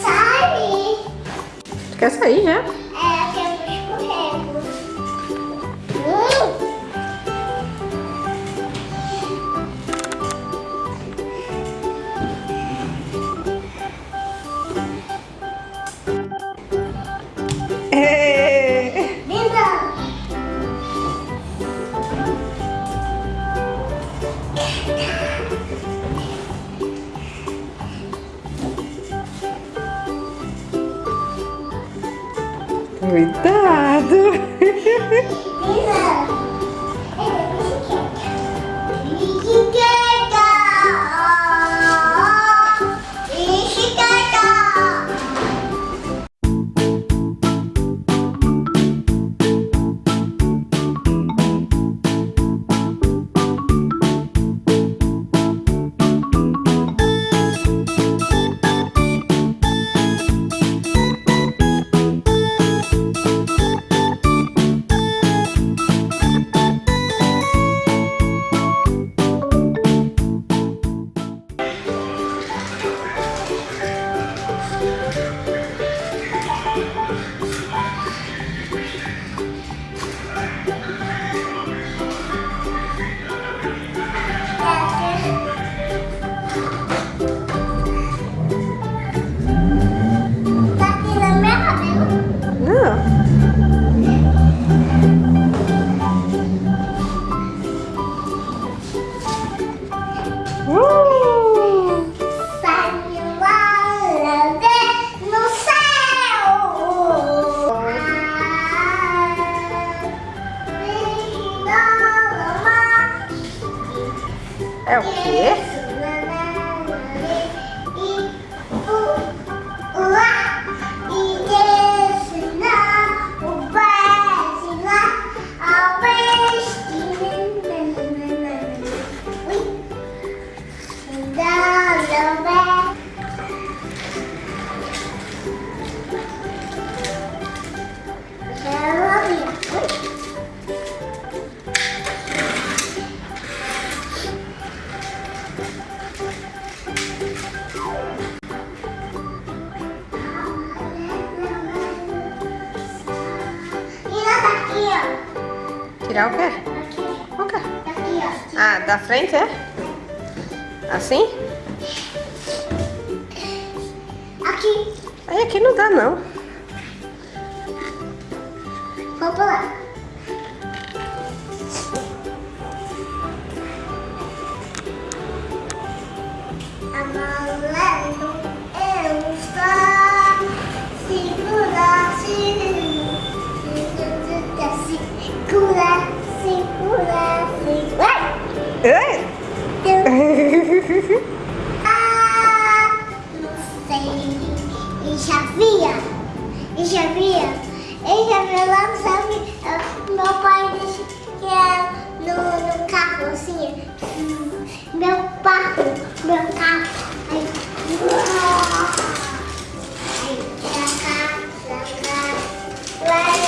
Sai! Quer sair já? É, aqui Cuidado! É o quê? Tirar o quê? O quê? Ah, da frente, é? Assim? Aqui, Aí aqui não dá, não. vou pular. Amarelo, eu estou segura, segura, segura, segura, segura. Ei! Ah, não sei. E já via? E já via? E já via lá, sabe? Meu pai disse que é no, no carro, assim. Meu carro, meu carro. Aí, aí, pra cá, pra cá. Vai,